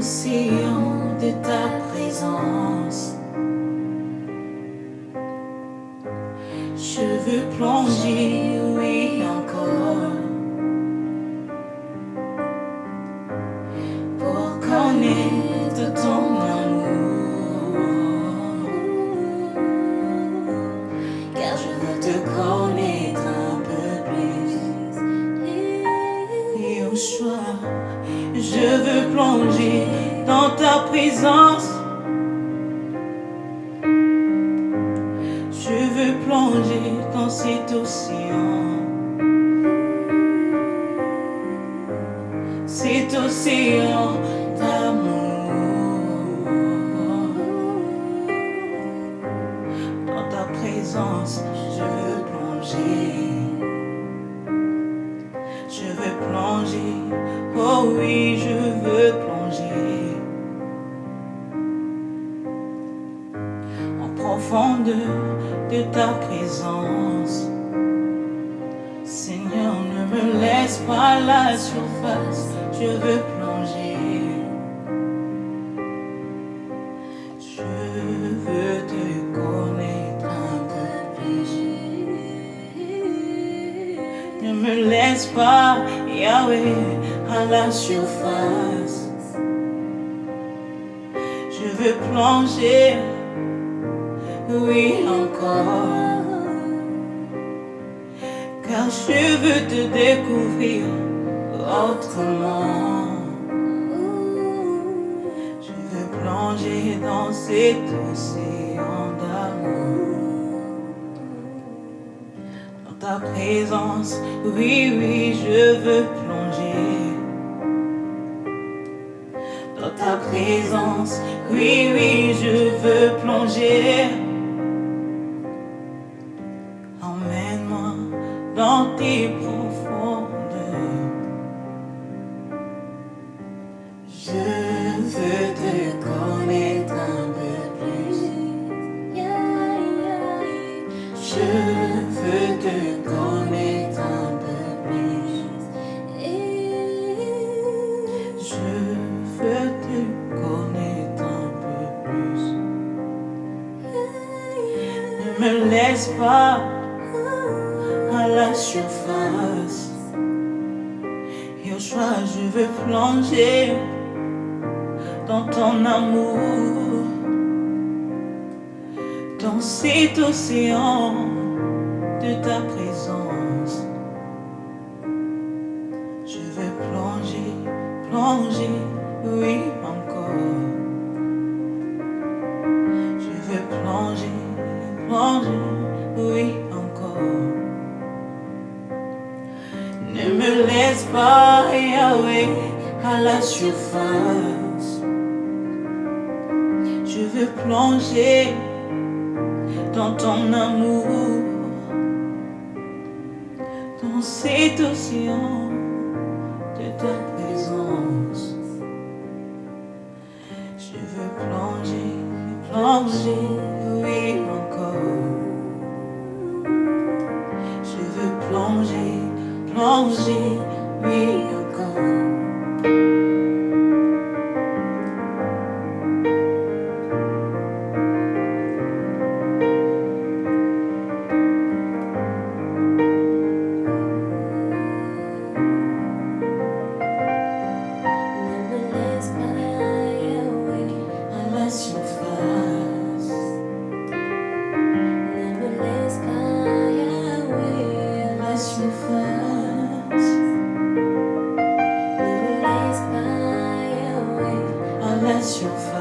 de ta présence. Je veux plonger, oui encore, pour connaître ton amour. Je veux plonger dans ta présence. Je veux plonger dans cet océan. Cet océan d'amour. Dans ta présence, je veux plonger. Oui, je veux plonger. En profondeur de ta présence. Seigneur, ne me laisse pas la surface, je veux plonger. Ne me laisse pas, Yahweh, à la surface. Je veux plonger, oui encore. Car je veux te découvrir autrement. Je veux plonger dans cet océan d'amour. Ta présence, oui, oui, je veux plonger. Dans ta présence, oui, oui, je veux plonger. Emmène-moi dans tes profondeurs. Je pas à la surface. Choix, je veux plonger dans ton amour, dans cet océan de ta présence. Je veux plonger, plonger, oui À la surface. Je veux plonger dans ton amour, dans cet océan de ta présence. Je veux plonger, plonger, oui encore. Je veux plonger, plonger, oui à la